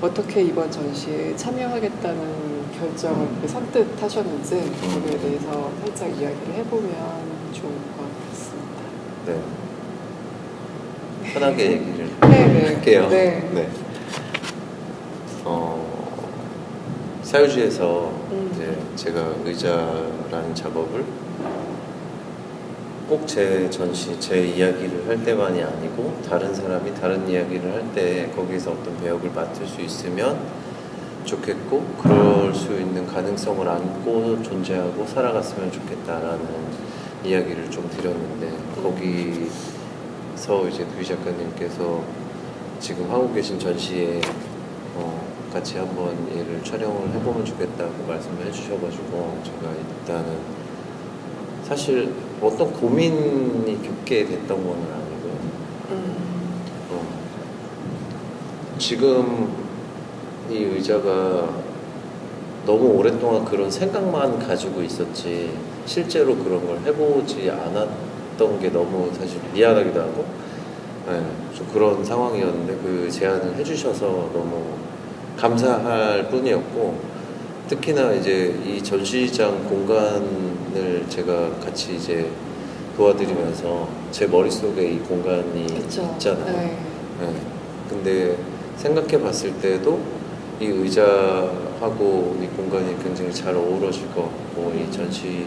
어떻게 이번 전시에 참여하겠다는 결정을 선뜻 하셨는지 거기에 대해서 살짝 이야기를 해보면 좋을 것 같습니다. 네. 편하게 얘기를 네네. 할게요. 네. 어, 사유지에서 음. 이제 제가 의자라는 작업을 꼭 제 전시, 제 이야기를 할 때만이 아니고 다른 사람이 다른 이야기를 할 때 거기서 어떤 배역을 맡을 수 있으면 좋겠고 그럴 수 있는 가능성을 안고 존재하고 살아갔으면 좋겠다라는 이야기를 좀 드렸는데 거기서 이제 두희 작가님께서 지금 하고 계신 전시에 어, 같이 한번 얘를 촬영을 해보면 좋겠다고 말씀을 해주셔가지고 제가 일단은 사실 어떤 고민이 깊게 됐던 건 아니고요. 음. 어, 지금 이 의자가 너무 오랫동안 그런 생각만 가지고 있었지 실제로 그런 걸 해보지 않았던 게 너무 사실 미안하기도 하고 네, 좀 그런 상황이었는데 그 제안을 해주셔서 너무 감사할 뿐이었고 특히나 이제 이 전시장 공간 을 제가 같이 이제 도와드리면서 제 머릿속에 이 공간이 그쵸. 있잖아요. 네. 네. 근데 생각해 봤을 때도 이 의자하고 이 공간이 굉장히 잘 어우러질 것 같고 이 전시의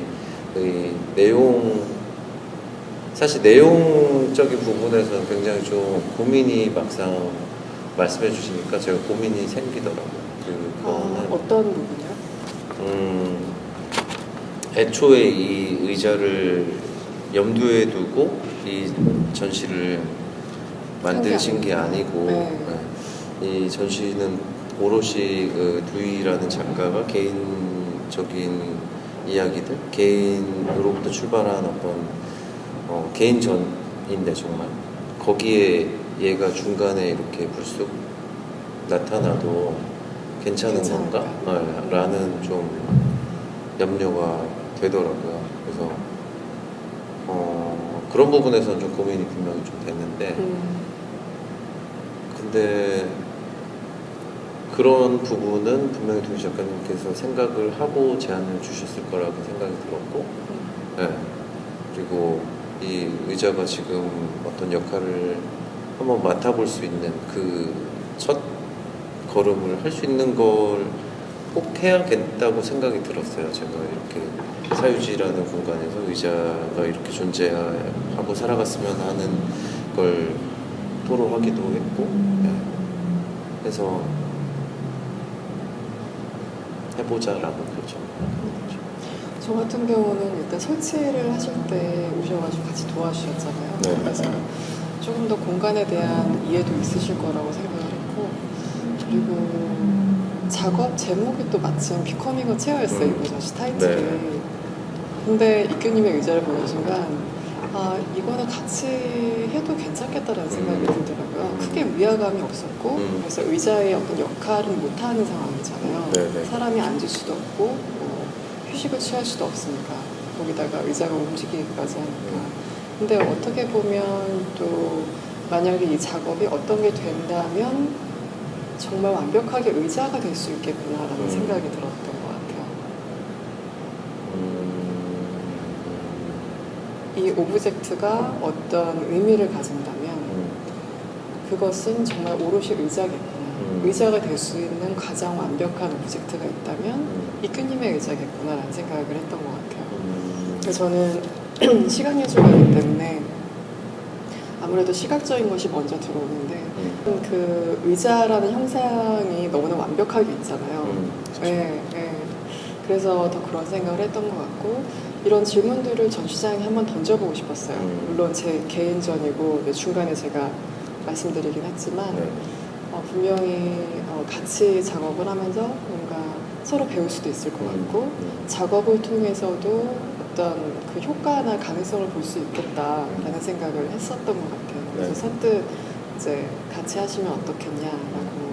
내용 사실 내용적인 부분에서는 굉장히 좀 고민이 막상 말씀해 주시니까 제가 고민이 생기더라고요. 아, 그거는 어떤 부분이요? 음, 애초에 이 의자를 염두에 두고 이 전시를 만드신 게 아니고 네. 네. 이 전시는 오롯이 그 두이라는 작가가 개인적인 이야기들 개인으로부터 출발한 어떤 어, 개인전인데 정말 거기에 얘가 중간에 이렇게 불쑥 나타나도 괜찮은? 건가? 네, 라는 좀 염려가 되더라고요. 그래서 어, 그런 부분에서는 좀 고민이 분명히 좀 됐는데 음. 근데 그런 부분은 분명히 두희 작가님께서 생각을 하고 제안을 주셨을 거라고 생각이 들었고 네. 그리고 이 의자가 지금 어떤 역할을 한번 맡아볼 수 있는 그 첫 걸음을 할 수 있는 걸 꼭 해야겠다고 생각이 들었어요. 제가 이렇게 사유지라는 공간에서 의자가 이렇게 존재하고 살아갔으면 하는 걸 토로하기도 했고, 네. 그래서 해보자라고 결정을. 저 같은 경우는 일단 설치를 하실 때 오셔가지고 같이 도와주셨잖아요. 네. 그래서 조금 더 공간에 대한 이해도 있으실 거라고 생각을 했고 그리고 작업 제목이 또 마침 비커밍 어 체어였어요. 음. 이번 전시 타이틀이. 네. 근데 이규님의 의자를 보는 순간 아 이거는 같이 해도 괜찮겠다라는 생각이 음. 들더라고요. 크게 위화감이 없었고 음. 그래서 의자의 어떤 역할은 못하는 상황이잖아요. 네네. 사람이 앉을 수도 없고 뭐 휴식을 취할 수도 없으니까 거기다가 의자가 움직이기까지 하니까 근데 어떻게 보면 또 만약에 이 작업이 어떤 게 된다면 정말 완벽하게 의자가 될 수 있겠구나라는 음. 생각이 들었던 것 같아요. 음, 이 object가 어떤 의미를 가진다면 음, 그것은 정말 오롯이 의자겠구나. 음. 의자가 될 수 있는 가장 완벽한 object가 있다면 음, 이규님의 의자겠구나라는 생각을 했던 것 같아요. 음, 그래서 저는 시각예술가이기 때문에 아무래도 시각적인 것이 먼저 들어오는데 음, 그 의자라는 형상이 너무나 완벽하게 있잖아요. 음. 네, 네. 그래서 더 그런 생각을 했던 것 같고 이런 질문들을 전시장에 한번 던져보고 싶었어요. 음. 물론 제 개인전이고 네, 중간에 제가 말씀드리긴 했지만 네. 어, 분명히 어, 같이 작업을 하면서 뭔가 서로 배울 수도 있을 것 같고 음, 작업을 통해서도 어떤 그 효과나 가능성을 볼 수 있겠다라는 생각을 했었던 것 같아요. 그래서 네. 선뜻 이제 같이 하시면 어떻겠냐라고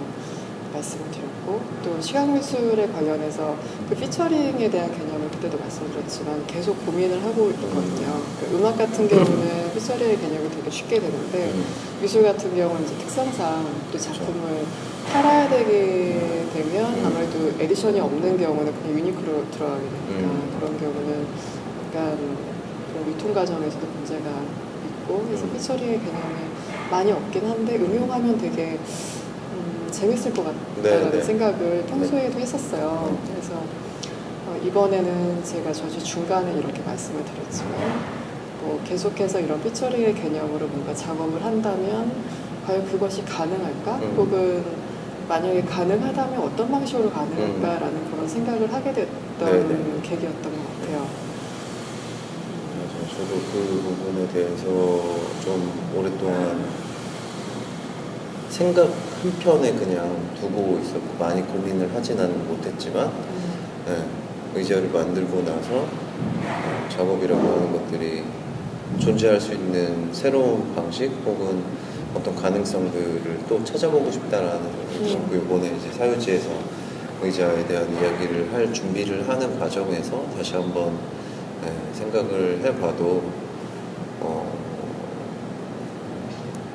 말씀을 드렸고 또 시각 미술에 관련해서 그 피처링에 대한 개념을 그때도 말씀드렸지만 계속 고민을 하고 있거든요. 그 음악 같은 경우는 피처링의 개념이 되게 쉽게 되는데 음, 미술 같은 경우는 이제 특성상 또 작품을 팔아야 되게 되면 음. 아무래도 edition이 없는 경우는 그냥 unique로 들어가게 되니까 음. 그런 경우는 약간 그런 유통 과정에서도 문제가 있고 그래서 음. featuring의 개념이 많이 없긴 한데 응용하면 되게 음, 재밌을 것 같다는 네, 네. 생각을 평소에도 했었어요. 그래서 어, 이번에는 제가 저주 중간에 이렇게 말씀을 드렸지만 뭐 계속해서 이런 featuring의 개념으로 뭔가 작업을 한다면 과연 그것이 가능할까? 음. 혹은 만약에 가능하다면 어떤 방식으로 가능할까라는 그런 생각을 하게 됐던 네, 네. 계기였던 것 같아요. 저도 그 부분에 대해서 좀 오랫동안 생각 한편에 그냥 두고 있었고 많이 고민을 하지는 못했지만 음, 네, 의자를 만들고 나서 어, 작업이라고 하는 것들이 존재할 수 있는 새로운 방식 혹은 어떤 가능성들을 또 찾아보고 싶다라는 생각이 음. 들었고 이번에 이제 사유지에서 의자에 대한 이야기를 할 준비를 하는 과정에서 다시 한번 네, 생각을 해봐도 어,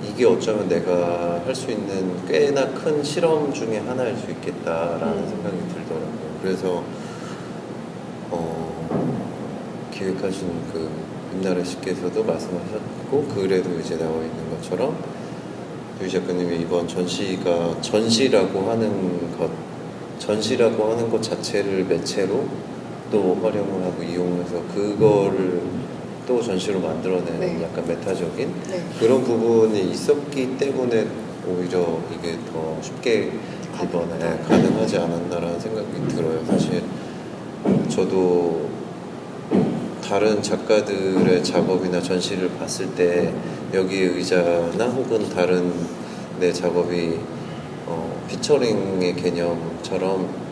이게 어쩌면 내가 할 수 있는 꽤나 큰 실험 중에 하나일 수 있겠다라는 음. 생각이 들더라고요. 그래서 어, 기획하신 그 김나래 씨께서도 말씀하셨고 글에도 이제 나와 있는 것처럼 유 작가님의 이번 전시가 전시라고 하는 것 전시라고 하는 것 자체를 매체로 또 활용을 하고 이용해서 그거를 또 전시로 만들어내는 네. 약간 메타적인 네. 그런 부분이 있었기 때문에 오히려 이게 더 쉽게 이번에. 가능하지 않았나라는 생각이 들어요. 사실 저도 다른 작가들의 작업이나 전시를 봤을 때 여기에 의자나 혹은 다른 내 작업이 어, 피처링의 개념처럼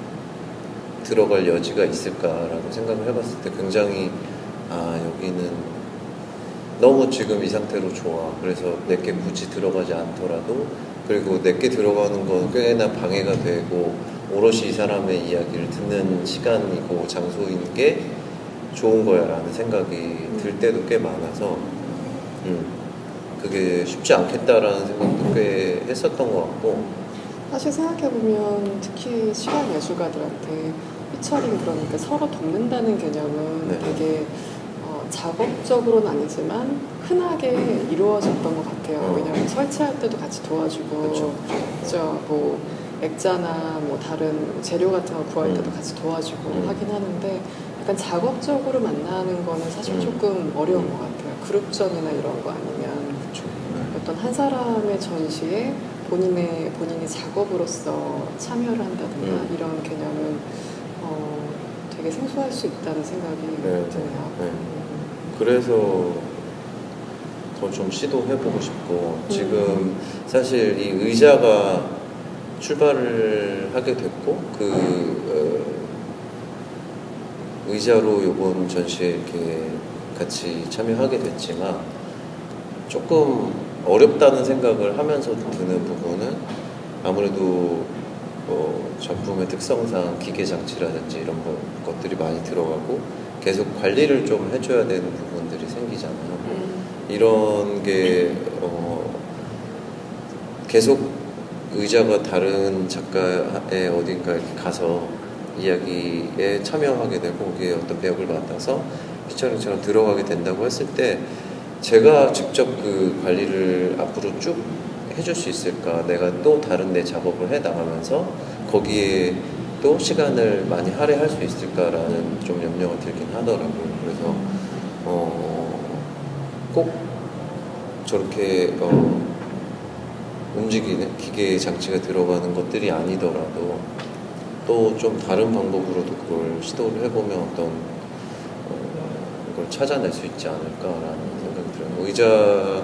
들어갈 여지가 있을까라고 생각을 해봤을 때 굉장히 아 여기는 너무 지금 이 상태로 좋아. 그래서 내게 굳이 들어가지 않더라도 그리고 내게 들어가는 건 꽤나 방해가 되고 오롯이 이 사람의 이야기를 듣는 시간이고 장소인 게 좋은 거야 라는 생각이 들 때도 꽤 많아서 음, 그게 쉽지 않겠다라는 생각도 꽤 했었던 것 같고. 사실 생각해보면 특히 시간 예술가들한테 피처링 그러니까 서로 돕는다는 개념은 네. 되게 어, 작업적으로는 아니지만 흔하게 이루어졌던 것 같아요. 어. 왜냐하면 설치할 때도 같이 도와주고 그쵸. 그죠? 뭐 액자나 뭐 다른 재료 같은 거 구할 때도 음. 같이 도와주고 음. 하긴 하는데 약간 작업적으로 만나는 거는 사실 음. 조금 어려운 음. 것 같아요. 그룹전이나 이런 거 아니면 그쵸. 어떤 한 사람의 전시에 본인의 본인이 작업으로서 참여를 한다든가 음. 이런 개념은 어, 되게 생소할 수 있다는 생각이 네, 드네요. 네. 음. 그래서 더 좀 시도해보고 싶고 음. 지금 사실 이 의자가 출발을 하게 됐고 그 어, 의자로 이번 전시에 이렇게 같이 참여하게 됐지만 조금 어렵다는 생각을 하면서도 드는 부분은 아무래도 어, 작품의 특성상 기계 장치라든지 이런 거- 것들이 많이 들어가고 계속 관리를 좀 해줘야 되는 부분들이 생기잖아요. 음. 이런 게 어, 계속 의자가 다른 작가의 어딘가 이렇게 가서 이야기에 참여하게 되고 거기에 어떤 배역을 맡아서 피처링처럼 들어가게 된다고 했을 때 제가 직접 그 관리를 앞으로 쭉 해줄 수 있을까 내가 또 다른 내 작업을 해 나가면서 거기에 또 시간을 많이 할애할 수 있을까라는 좀 염려가 들긴 하더라고요 그래서 어, 꼭 저렇게 어, 움직이는 기계 장치가 들어가는 것들이 아니더라도 또 좀 다른 방법으로도 그걸 시도를 해보면 어떤 어, 걸 찾아낼 수 있지 않을까라는 생각이 들어요. 의자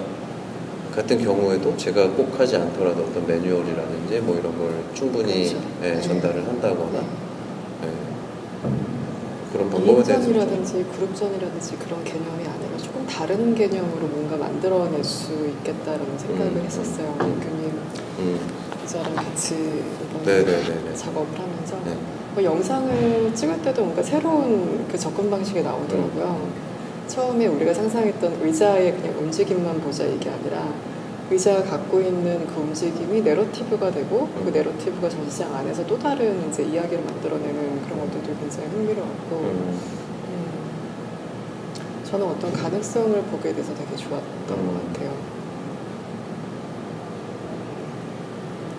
같은 경우에도 제가 꼭 하지 않더라도 어떤 매뉴얼이라든지 뭐 이런 걸 충분히 그렇죠. 예, 네. 전달을 한다거나 네. 예, 그런 방법에 대해서 좀- 이인전이라든지 그룹전이라든지 그런 개념이 아니라 조금 다른 개념으로 뭔가 만들어낼 수 있겠다라는 생각을 음. 했었어요. 교님 음, 기자랑 같이 네네네네. 작업을 하면서 네. 뭐 영상을 찍을 때도 뭔가 새로운 그 접근 방식이 나오더라고요. 처음에 우리가 상상했던 의자의 그냥 움직임만 보자 이게 아니라 의자가 갖고 있는 그 움직임이 내러티브가 되고 그 음. 내러티브가 전시장 안에서 또 다른 이제 이야기를 만들어내는 그런 것들도 굉장히 흥미로웠고 음, 음, 저는 어떤 가능성을 보게 돼서 되게 좋았던 음. 것 같아요.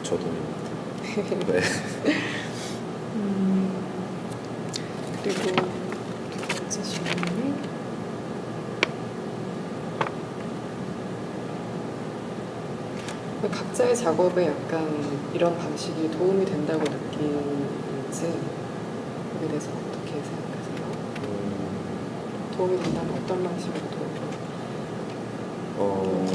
저도 네. 음, 그리고 두 번째 질문이 각자의 작업에 약간 이런 방식이 도움이 된다고 느끼는지 거기에 대해서 어떻게 생각하세요? 음, 도움이 된다면 어떤 방식으로 도움이 어?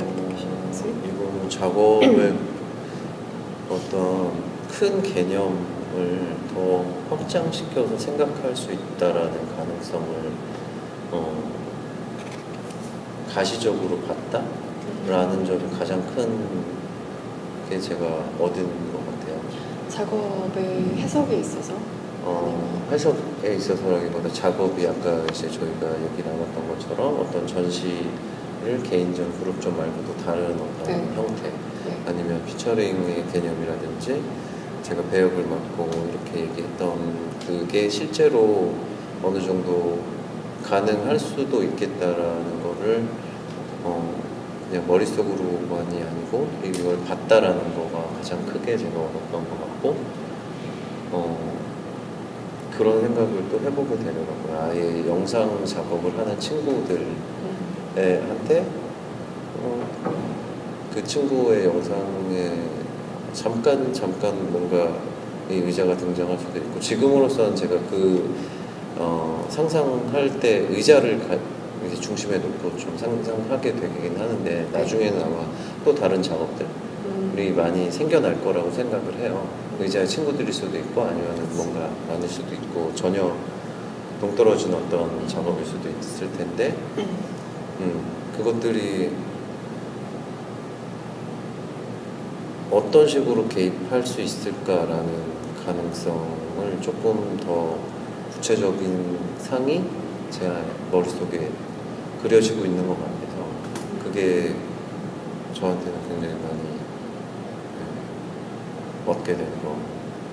이거는 작업의 어떤 큰 개념을 더 확장시켜서 생각할 수 있다라는 가능성을 어, 가시적으로 봤다라는 점이 가장 큰 게 제가 얻은 것 같아요. 작업의 해석에 있어서 어, 해석에 있어서라기보다 작업이 아까 이제 저희가 얘기 나눴던 것처럼 어떤 전시를 개인전, 그룹전 말고도 다른 어떤 네. 형태 네. 아니면 피처링의 개념이라든지 제가 배역을 맡고 이렇게 얘기했던 그게 실제로 어느 정도 가능할 수도 있겠다라는 거를 어, 그냥 머릿속으로만이 아니고 이걸 봤다라는 거가 가장 크게 제가 얻었던 것 같고 어, 그런 생각을 또 해보게 되더라고요. 아예 영상 작업을 하는 친구들 음, 어, 그 친구의 영상에 잠깐 잠깐 뭔가 이 의자가 등장할 수도 있고 지금으로서는 제가 그 어, 상상할 때 의자를 가, 이제 중심에 놓고 좀 상상하게 되긴 하는데 나중에는 아마 또 다른 작업들이 음, 많이 생겨날 거라고 생각을 해요. 의자의 친구들일 수도 있고 아니면 뭔가 아닐 수도 있고 전혀 동떨어진 어떤 작업일 수도 있을 텐데 음, 그것들이 어떤 식으로 개입할 수 있을까라는 가능성을 조금 더 구체적인 상이 제 머릿속에 그려지고 있는 것 같아서 그게 저한테는 굉장히 많이 네, 얻게 되는 거.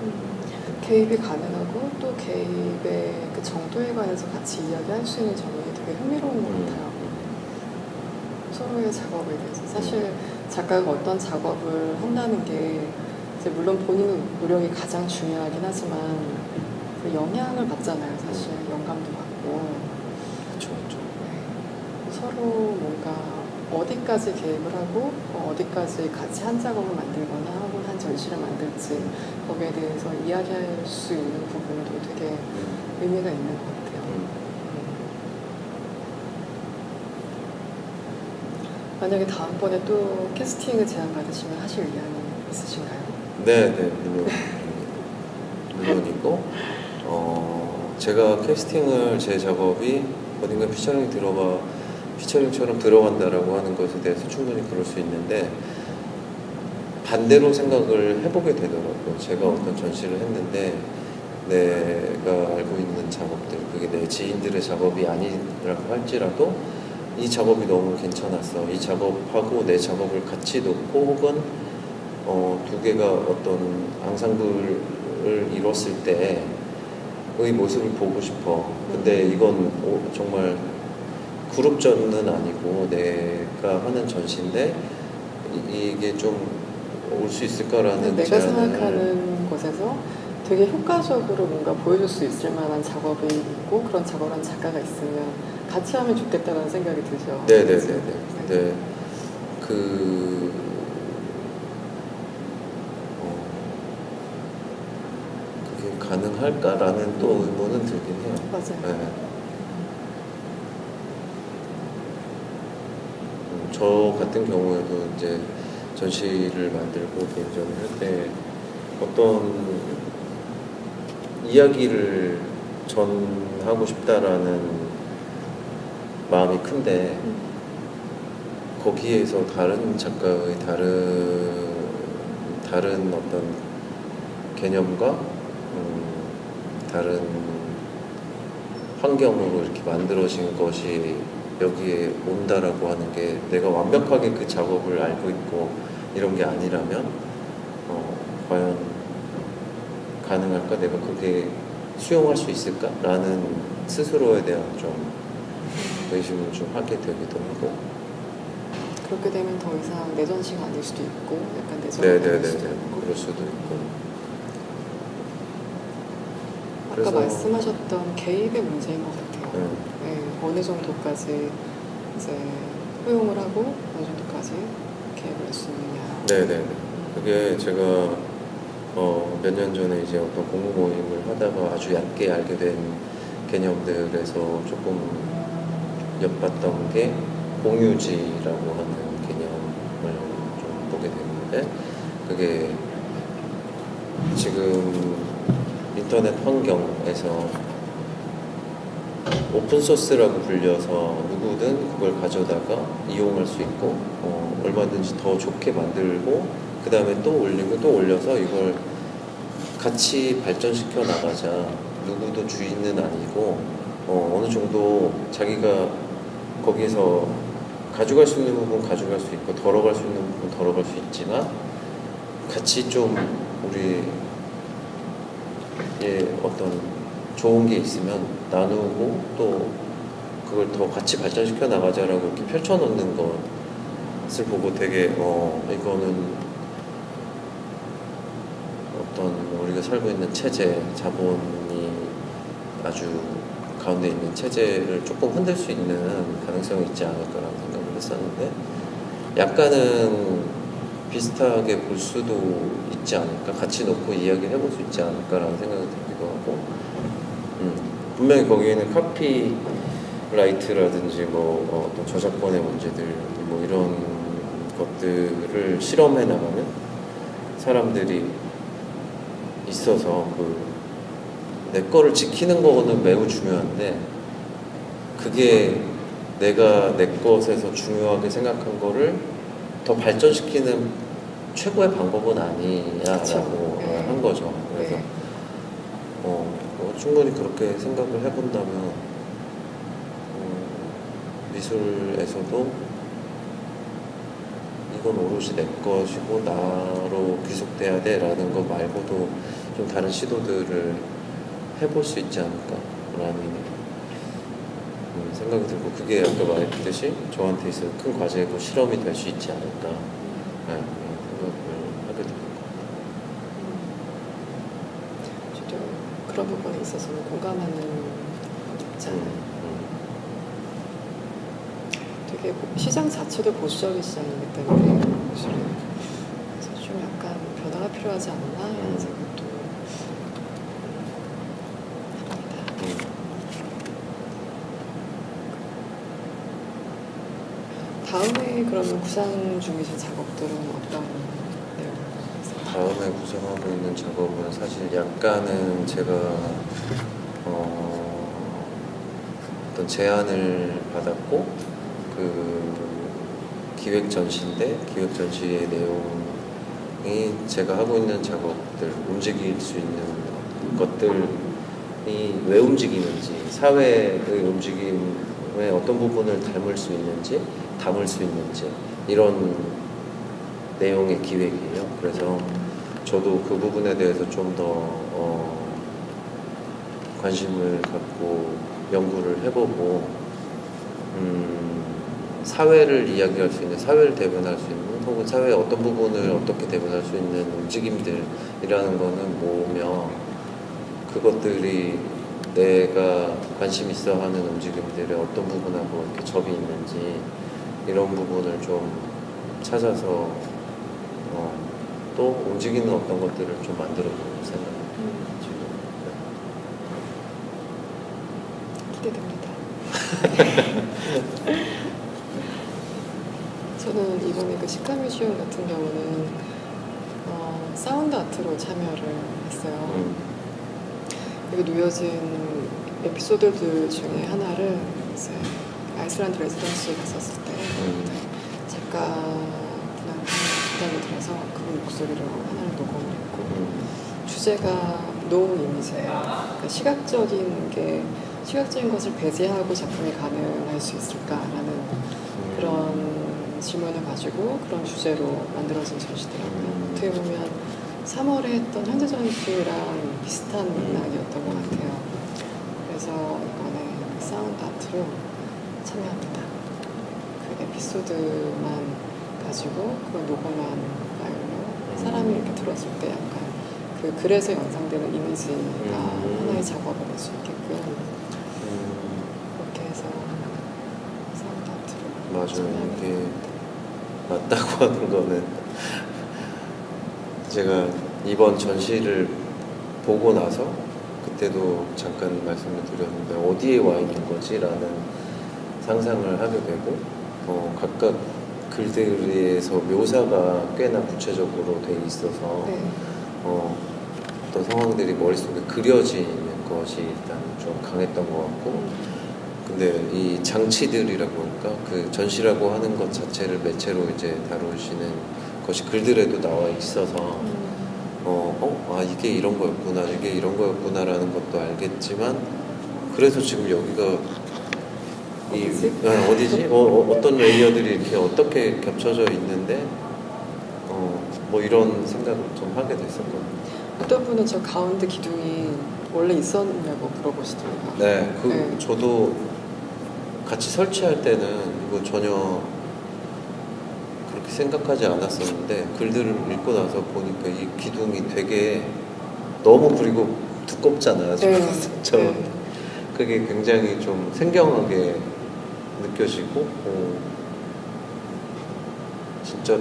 음, 개입이 가능하고 또 개입의 그 정도에 관해서 같이 이야기할 수 있는 점이 되게 흥미로운 것 같아요. 서로의 작업에 대해서 사실 작가가 어떤 작업을 한다는 게 물론 본인의 노력이 가장 중요하긴 하지만 그 영향을 받잖아요. 사실 영감도 받고. 서로 뭔가 어디까지 계획을 하고 어, 어디까지 같이 한 작업을 만들거나 혹은 한 전시를 만들지 거기에 대해서 이야기할 수 있는 부분도 되게 음, 의미가 있는 것 같아요. 음. 만약에 다음번에 또 캐스팅을 제안 받으시면 하실 의향이 있으신가요? 네, 네, 물론 물론이고 어, 제가 캐스팅을 제 작업이 어딘가 피처링이 들어가 피처링처럼 들어간다라고 하는 것에 대해서 충분히 그럴 수 있는데 반대로 생각을 해보게 되더라고요. 제가 어떤 전시를 했는데 내가 알고 있는 작업들 그게 내 지인들의 작업이 아니라고 할지라도 이 작업이 너무 괜찮았어. 이 작업하고 내 작업을 같이 놓고 혹은 어, 두 개가 어떤 앙상블을 이뤘을 때의 모습을 보고 싶어. 근데 이건 오- 정말 그룹전은 아니고 내가 하는 전시인데 이- 이게 좀 올 수 있을까라는 내가 제안을 생각하는 곳에서 되게 효과적으로 뭔가 보여줄 수 있을 만한 작업이 있고 그런 작업을 한 작가가 있으면 같이 하면 좋겠다는 생각이 들죠. 네네네 네. 네. 그, 어, 그게 가능할까라는 또 의문은 들긴 해요. 맞아요. 네. 음, 저 같은 경우에도 이제 전시를 만들고 개인전을 할 때 어떤 이야기를 전하고 싶다라는 마음이 큰데 음. 거기에서 다른 작가의 다른 다른 어떤 개념과 음, 다른 환경으로 이렇게 만들어진 것이 여기에 온다라고 하는 게 내가 완벽하게 그 작업을 알고 있고 이런 게 아니라면 어, 과연 가능할까? 내가 그게 수용할 수 있을까?라는 스스로에 대한 좀 의심을 좀 하게 되기도 하고 그렇게 되면 더 이상 내 전시가 아닐 수도 있고 약간 내전이 네네네 아닐 수도 있고 그럴 수도 있고 아까 말씀하셨던 개입의 문제인 것 같아요. 네. 네, 어느 정도까지 이제 허용을 하고 어느 정도까지 개입을 할수 있느냐. 네네. 그게 제가 어, 몇 년 전에 이제 어떤 공부 모임을 하다가 아주 얕게 알게 된 개념들에서 조금 엿봤던 게 공유지라고 하는 개념을 좀 보게 됐는데 그게 지금 인터넷 환경에서 오픈소스라고 불려서 누구든 그걸 가져다가 이용할 수 있고 어, 얼마든지 더 좋게 만들고 그 다음에 또 올리고 또 올려서 이걸 같이 발전시켜 나가자. 누구도 주인은 아니고 어, 어느 정도 자기가 거기서 가져갈 수 있는 부분 가져갈 수 있고 덜어갈 수 있는 부분 덜어갈 수 있지만 같이 좀 우리 예 어떤 좋은 게 있으면 나누고 또 그걸 더 같이 발전시켜 나가자라고 이렇게 펼쳐놓는 것을 보고 되게 어 이거는 어떤 우리가 살고 있는 체제 자본이 아주 가운데 있는 체제를 조금 흔들 수 있는 가능성이 있지 않을까라는 생각을 했었는데 약간은 비슷하게 볼 수도 있지 않을까? 같이 놓고 이야기를 해볼 수 있지 않을까라는 생각이 들기도 하고 음, 분명히 거기에는 copyright라든지 뭐 어, 어떤 저작권의 문제들 뭐 이런 것들을 실험해 나가는 사람들이 있어서 그 내 거를 지키는 거는 매우 중요한데 그게 내가 내 것에서 중요하게 생각한 거를 더 발전시키는 최고의 방법은 아니야라고. 한 거죠. 충분히 그렇게 생각을 해본다면 어, 미술에서도 이건 오롯이 내 것이고 나로 귀속돼야 돼 라는 것 말고도 좀 다른 시도들을 해볼 수 있지 않을까라는 음, 생각이 들고 그게 아까 말했듯이 저한테 있어서 큰 과제고 실험이 될 수 있지 않을까. 네, 그런 생각을 하게 됩니다. 저도 그런 부분에 있어서는 공감하는. 음, 되게 보- 시장 자체도 보수적인 시장이기 때문에 사실은 그래서 좀 약간 변화가 필요하지 않나 이런 음. 생각도 합니다. 음, 음. 다음에 그러면 구상 중이신 작업들은 어떤? 다음에 구성하고 있는 작업은 사실 약간은 제가 어, 어떤 제안을 받았고 그 기획 전시인데 기획 전시의 내용이 제가 하고 있는 작업들 움직일 수 있는 것들이 왜 움직이는지 사회의 움직임의 어떤 부분을 닮을 수 있는지 담을 수 있는지 이런 내용의 기획이에요. 그래서 저도 그 부분에 대해서 좀더 어, 관심을 갖고 연구를 해보고 음, 사회를 이야기할 수 있는 사회를 대변할 수 있는 혹은 사회의 어떤 부분을 어떻게 대변할 수 있는 움직임들이라는 거는 모으며 그것들이 내가 관심 있어 하는 움직임들의 어떤 부분하고 이렇게 접이 있는지 이런 부분을 좀 찾아서 어, 또 움직이는 어떤 것들을 좀 만들어 보는 생각이 지금 기대됩니다. 저는 이번에 그 식감뮤지엄 같은 경우는 어, sound art로 참여를 했어요. 음, 여기 놓여진 에피소드들 중에 하나를 이제 아이슬란드 residency에 갔었을 때 음. 작가분한테 부탁을 드려서 그분 목소리로 하나를 녹음을 했고 음, 주제가 no image예요. 그러니까 시각적인 게 시각적인 것을 배제하고 작품이 가능할 수 있을까라는 음. 그런 질문을 가지고 그런 주제로 만들어진 전시더라고요. 음. 어떻게 보면 3월에 했던 현재 전시랑 비슷한 맥락이었던 것 같아요. 그래서 이번에 그 sound art로 참여합니다. 그 에피소드만 가지고 그걸 녹음한 파일로 사람이 이렇게 들었을 때 약간 그 글에서 연상되는 이미지가 음. 하나의 작업을 할수 있게끔 음. 그렇게 해서 sound art로 맞아요. 이게 맞다고 하는 거는 제가 이번 전시를 보고 나서 그때도 잠깐 말씀을 드렸는데 어디에 와 있는 거지라는 상상을 하게 되고 어, 각각 글들에서 묘사가 꽤나 구체적으로 돼 있어서 네. 어, 어떤 상황들이 머릿속에 그려지는 것이 일단 좀 강했던 것 같고 근데 이 장치들이라고 할까 그 전시라고 하는 것 자체를 매체로 이제 다루시는 것이 글들에도 나와 있어서 음. 어, 어, 아 이게 이런 거였구나 이게 이런 거였구나라는 것도 알겠지만 그래서 지금 여기가 이 어디지? 네, 어디지? 어, 떤 레이어들이 이렇게 어떻게 겹쳐져 있는데 어, 뭐 이런 생각을 좀 하게 됐었거든요. 어떤 분은 저 가운데 기둥이 원래 있었냐고 물어보시더라고요. 네, 그 네. 저도 같이 설치할 때는 이거 전혀 그렇게 생각하지 않았었는데 글들을 읽고 나서 보니까 이 기둥이 되게 너무 그리고 두껍잖아요. 네. 저 네. 그게 굉장히 좀 생경하게 느껴지고 어, 진짜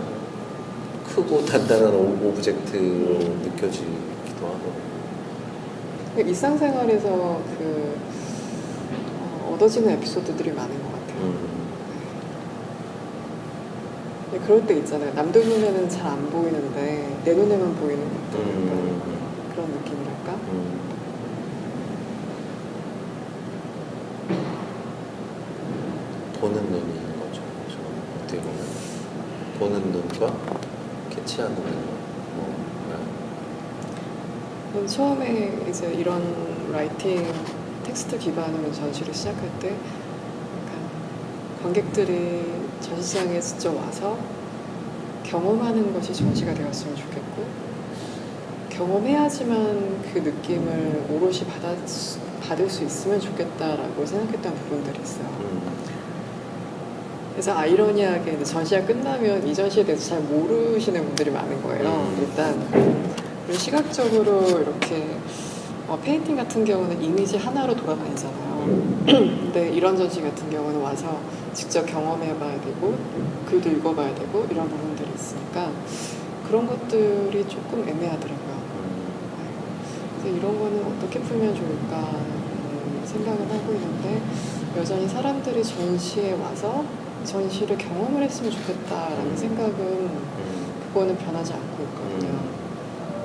크고 단단한 o- object로 느껴지기도 하고 일상생활에서 그 어, 얻어지는 에피소드들이 많은 것 같아요. 음, 근데 그럴 때 있잖아요. 남들 눈에는 잘 안 보이는데 내 눈에만 보이는 어떤 음, 그런 느낌이랄까? 음. 보는 눈이 있는 거죠. 그렇죠? 어떻게 보면 눈과 캐치하는 눈. 뭐, 저는 처음에 이제 이런 writing 텍스트 기반으로 전시를 시작할 때 관객들이 전시장에 직접 와서 경험하는 것이 전시가 되었으면 좋겠고 경험해야지만 그 느낌을 오롯이 받아, 받을 수 있으면 좋겠다라고 생각했던 부분들이 있어요. 음, 그래서 아이러니하게 전시가 끝나면 이 전시에 대해서 잘 모르시는 분들이 많은 거예요. 음. 일단 시각적으로 이렇게 어, painting 같은 경우는 이미지 하나로 돌아다니잖아요. 음, 근데 이런 전시 같은 경우는 와서 직접 경험해봐야 되고 글도 읽어봐야 되고 이런 부분들이 있으니까 그런 것들이 조금 애매하더라고요. 음, 그래서 이런 거는 어떻게 풀면 좋을까 생각을 하고 있는데 여전히 사람들이 전시에 와서 전시를 경험을 했으면 좋겠다라는 음. 생각은 음, 그거는 변하지 않고 있거든요.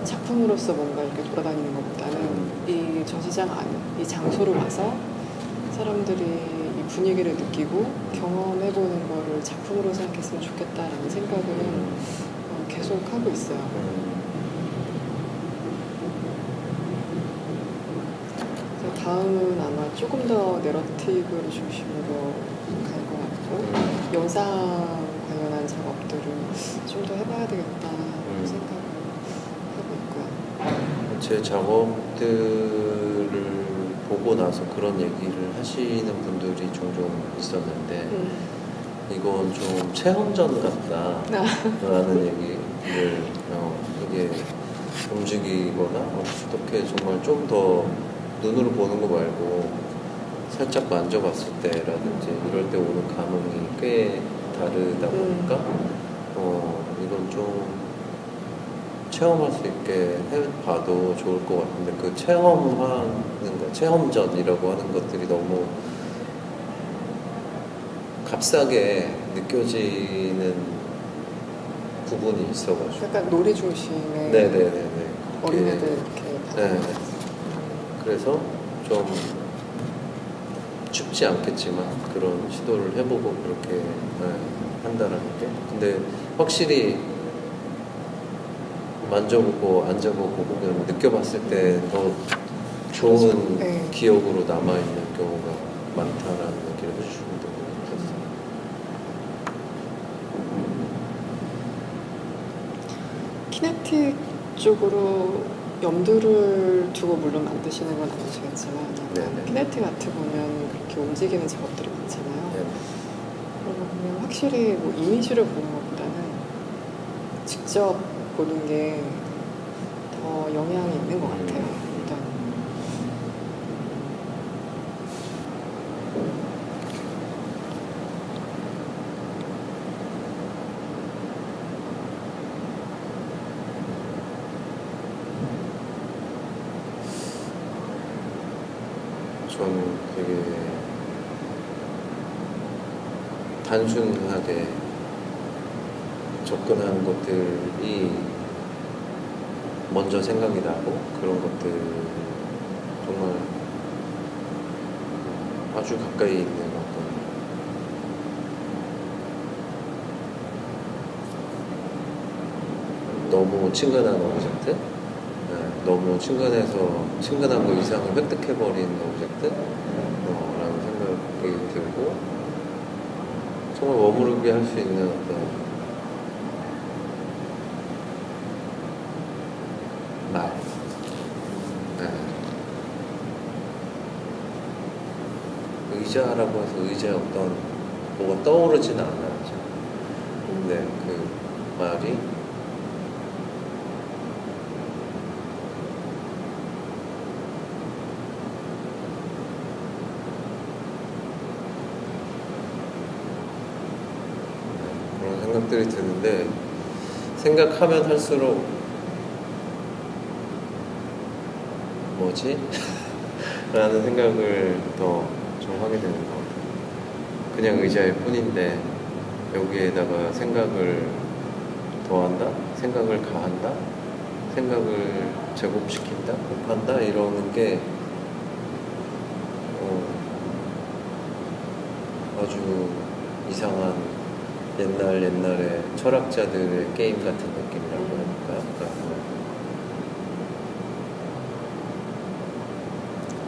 작품으로서 뭔가 이렇게 돌아다니는 것보다는 이 전시장 안, 이 장소로 와서 사람들이 이 분위기를 느끼고 경험해보는 거를 작품으로 생각했으면 좋겠다라는 생각을 음, 어, 계속 하고 있어요. 음, 다음은 아마 조금 더 내러티브를 중심으로 음. 영상 관련한 작업들을 좀 더 해봐야 되겠다 음. 생각을 하고 있고요. 제 작업들을 보고 나서 그런 얘기를 하시는 분들이 종종 있었는데 음. 이건 좀 체험전 같다 아. 라는 얘기를 어, 이게 움직이거나 어떻게 정말 좀 더 눈으로 보는 거 말고 살짝 만져봤을 때라든지 이럴 때 오는 감흥이 꽤 다르다 보니까 어, 이건 좀 체험할 수 있게 해봐도 좋을 것 같은데 그 체험하는 거 체험전이라고 하는 것들이 너무 값싸게 느껴지는 부분이 있어가지고. 약간 놀이 중심의 네네네네. 어린애들 이렇게 네. 그래서 좀 쉽지 않겠지만 그런 시도를 해보고 그렇게 네, 한다라는 게 근데 확실히 만져보고 앉아보고 보면 느껴봤을 때 더 좋은 네. 기억으로 남아있는 경우가 많다라는 얘기를 해주시는 분이 있었어요. 키네틱 쪽으로 염두를 두고 물론 만드시는 건 아니시겠지만 네네. 키네틱 아트 보면 그렇게 움직이는 작업들이 많잖아요. 네. 그러다 보면 확실히 뭐 이미지를 보는 것보다는 직접 보는 게 더 영향이 있는 것 같아요. 음. 일단 저는 되게 단순하게 접근하는 것들이 먼저 생각이 나고 그런 것들 정말 아주 가까이 있는 어떤 너무 친근한 object 네, 너무 친근해서 친근한 거 이상을 획득해버린 object 어, 라는 생각이 들고 정말 머무르게 할 수 있는 어떤 말 네. 의자라고 해서 의자에 어떤 뭐가 떠오르지는 않아요. 네, 그 말이 그런 생각들이 드는데 생각하면 할수록 뭐지? 라는 생각을 더 좀 하게 되는 것 같아요. 그냥 의자일 뿐인데 여기에다가 생각을 더한다? 생각을 가한다? 생각을 제곱시킨다? 곱한다? 이러는 게 어, 아주 이상한 옛날 옛날의 철학자들의 게임 같은 느낌이라고 할까요? 그러니까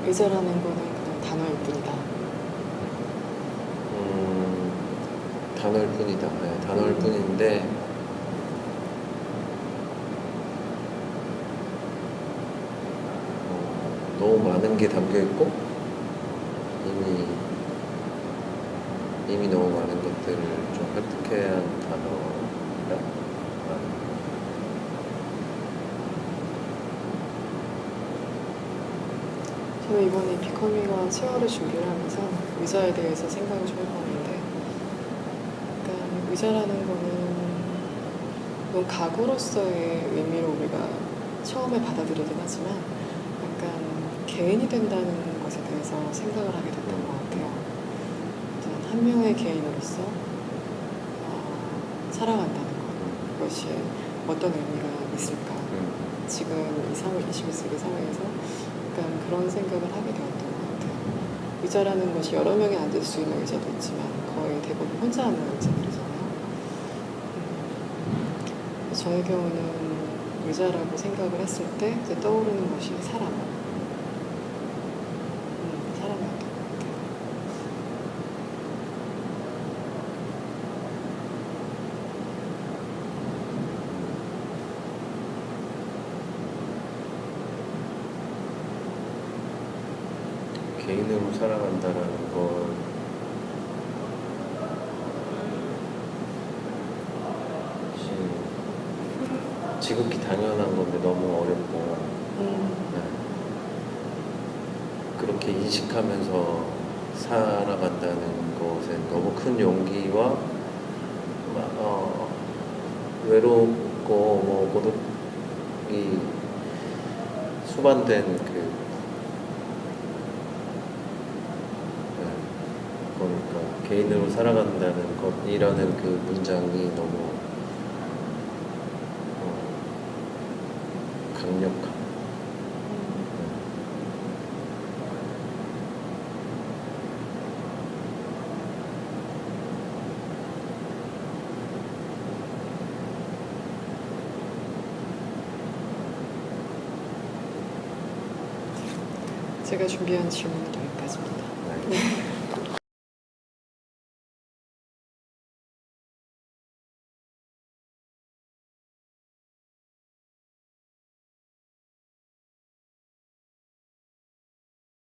의자라는 거는 그냥 단어일 뿐이다. 음, 단어일 뿐이다. 네, 단어일 뿐인데 어, 너무 많은 게 담겨 있고 이미 이미 너무 많은 것들을 좀 획득해야 하는 단어라. 저는 이번에 비커미와 체어를 준비를 하면서 의자에 대해서 생각을 좀 해봤는데 약간 의자라는 거는 물론 가구로서의 의미로 우리가 처음에 받아들이긴 하지만 약간 개인이 된다는 것에 대해서 생각을 하게 됐던 것 같아요. 일단 한 명의 개인으로서 어, 살아간다는 것 그것이 어떤 의미가 있을까 음, 지금 이 사회, 21세기 사회에서 약간 그런 생각을 하게 되었던 것 같아요. 의자라는 것이 여러 명이 앉을 수 있는 의자도 있지만 거의 대부분 혼자 앉는 의자들이잖아요. 음. 저의 경우는 의자라고 생각을 했을 때 떠오르는 것이 사람. 음, 사람이었던 것 같아요. 개인으로 살아간다라는 건 사실 지극히 당연한 건데 너무 어렵고 음, 네. 그렇게 인식하면서 살아간다는 것에 너무 큰 용기와 마- 어, 외롭고 뭐 고독이 수반된 그 네. 그러니까 개인으로 살아간다는 것이라는 그 문장이 너무 어, 강력한 제가